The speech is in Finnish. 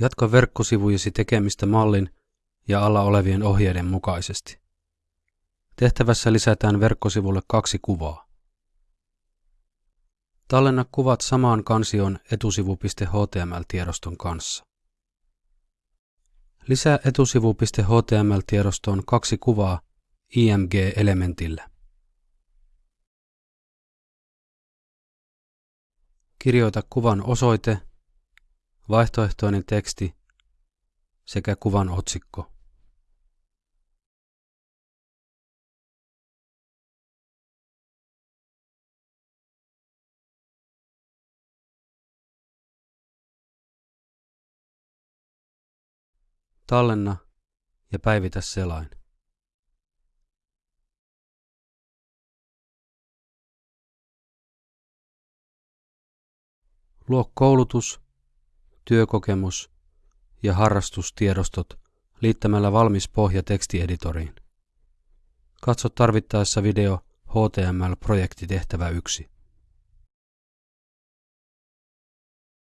Jatka verkkosivujesi tekemistä mallin ja alla olevien ohjeiden mukaisesti. Tehtävässä lisätään verkkosivulle kaksi kuvaa. Tallenna kuvat samaan kansioon etusivu.html-tiedoston kanssa. Lisää etusivu.html-tiedostoon kaksi kuvaa IMG-elementillä. Kirjoita kuvan osoite, vaihtoehtoinen teksti sekä kuvan otsikko. Tallenna ja päivitä selain. Luo koulutus, työkokemus ja harrastustiedostot liittämällä valmis pohja tekstieditoriin. Katso tarvittaessa video HTML-projektitehtävä 1.